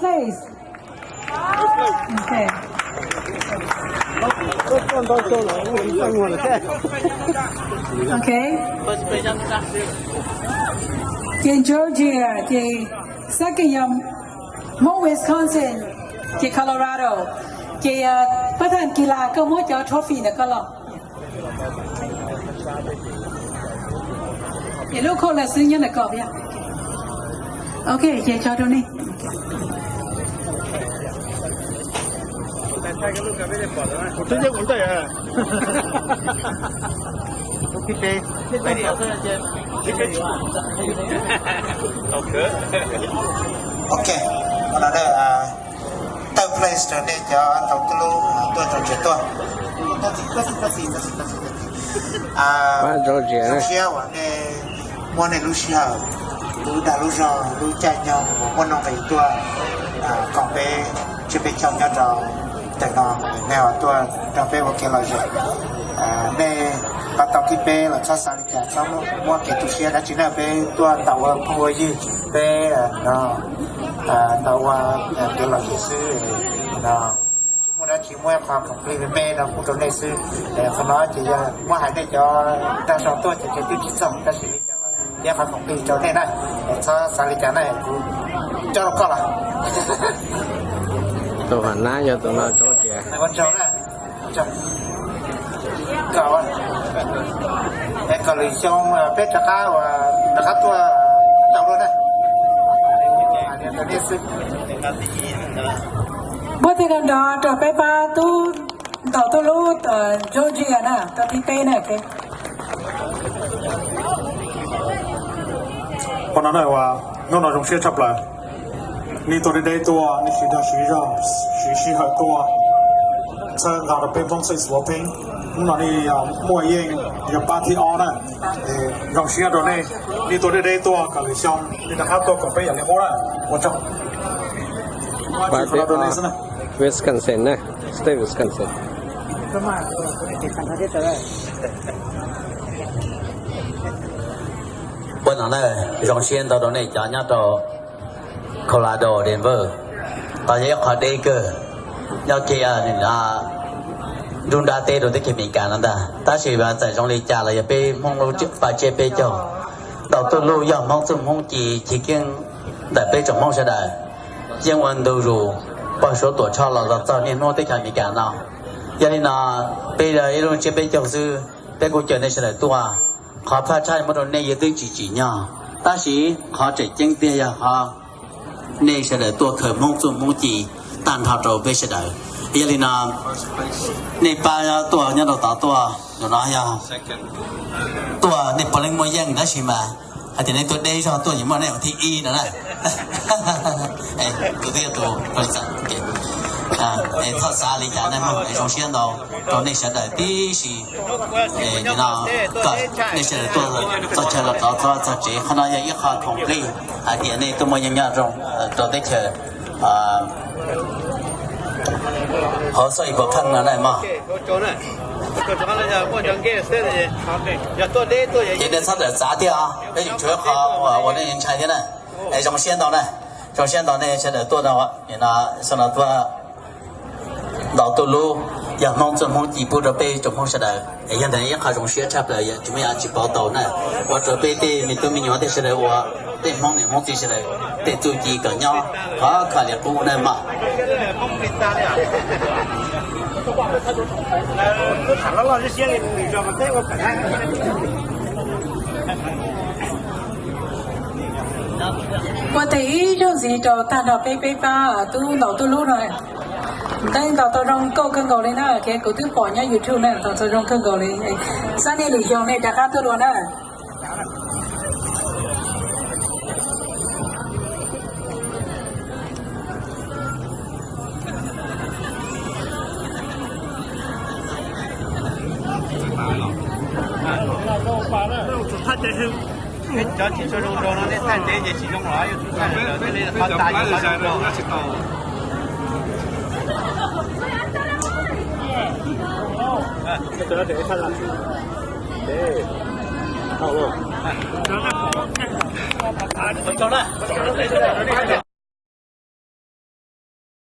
place. Okay. Okay. Thì Georgia, thì second yum, mô Wisconsin, thì Colorado, thì bất thần kỳ lạ cơ cho trophy nè cơ lọ. Thì lúc khô là sư nhân là cọp ya. Okay, chị cho đâu đi. పెద్దాకలు కవిదే పోదా పుట్టించే ఉంటాయా పుట్టితే ok ok. Còn là đợi à, tàu play trở nên cho tàu cứ lưu tôi tàu chuyển tôi. Tôi chỉ có gì có gì có gì có gì à Lucia và nè mua này Lucia lu đã lu rồi lu chạy nhau một con nó phải tôi còn về chưa về chồng nhau rồi. แต่นอนแนวตัวเราเป็นโอเคเราเจอในปตอกิเป้เราชอบสาริกาชอบมั่วเกตุเชียนะจีน่าเป็นตัวตัวพวยยี่เป้เนาะตัวตัวเราจะซื้อเนาะชิมุระชิมุระความของพี่เป้เราพูดตัวในซื้อแต่คนน้อยจะยังว่าหายได้จอแต่สองตัวจะจะที่สองก็สิจะมาแยกความของพี่จอได้นะชอบสาริกาเนี่ยกูจอก็ละตัวหน้าอยู่ตัวหน้าจอ này con cháu này con cháu. Cậu à em cậu lấy xong là pet đặc cao và đặc cát tua cháu à, luôn này. Bữa thì gần đó trở bé ba tu tàu tu lu ở ờ, Georgia nè tàu đi tây này cái con nói này là nó nói trong xe chập lại ni tôi đi đây tua ni chỉ đang sử ra, sử sử hợp tua วันดูรูปอsố tuổi cho là là cho nên nó tới ขมีการเนาะยันนี่นะไปเลยรุ่นเจไปเจ้าซื้อไปกูเจอในเสด็จตัว ขอพระชายมรณะยตึงจีจีเนาะตาชีขอใจเจ้งเตียขอ ในเสด็จตัวเคยมงจุมงจีตันท run đã tê rồi tới khi mình cả nó ta. Ta chỉ bán tại trong lịch trả là bê mong lâu trước và chế bê cho. Đầu tôi lưu dòng mong tôi mong chỉ chỉ kiêng đại bê trong mong sẽ đại riêng quan đầu rủ bao số tuổi cho là là sau nên nó tới khi mình cả nó giờ nên là, bê là yêu chế bê cho sư bê cô chờ nên sẽ đại tua. Khó phát trai một đồn này giờ tới chỉ chỉ nhau ta chỉ khó chạy chân tia giờ họ nên sẽ đại tua khởi mong tôi mong chỉ, tàn thọ rồi bê sẽ đại Elena Nepal tua nhà đầu tàu tua rồi nói nhau tua Nepal lên môi giang đó xí mà. À thì nên tôi đây cho tôi những món này thì y đó này. Ê cứ thế tôi tôi sẽ à ê, thật xa lý giải này mà, ê trong xuyên đâu. Trong nên sẽ đợi tí xí ê như nào? Cỡ nên sẽ đợi tôi tôi chờ là tôi tôi tôi chỉ khi nào yêu khó không đi à thì này tôi mới nhận ra rồi tôi đây chờ à 好，所以不看拿来嘛。今天差点咋的啊！那你最好我我的人才的呢？哎，从先到呢？从先到呢？现在多的话，你拿上了多？老多路。要弄这么几步的被怎么说的？哎呀，那也好容易差不了，怎么样去报道呢？我这边的没都没鸟的是来我，对忙的忙就是来，对做几个鸟，好看的不能嘛。呃，看到老师写的，你知道吗？这个本来。我第一就是到大道北北吧，都老多路了。tên tao tao rong câu cơn cầu lên á cái cổ tiếp bỏ nhá youtube này tao tao rong cơn cầu lên. Sáng nay lì dòng này đã khá tôi luôn á. Cái chó chỉ cho rong rong nó nên tan để chỉ rong lõi, chúng ta phải phải phải phải phải phải phải 这是。cho chỉ cho đồ đồ nó lên thành thế chỉ trong đó chúng ta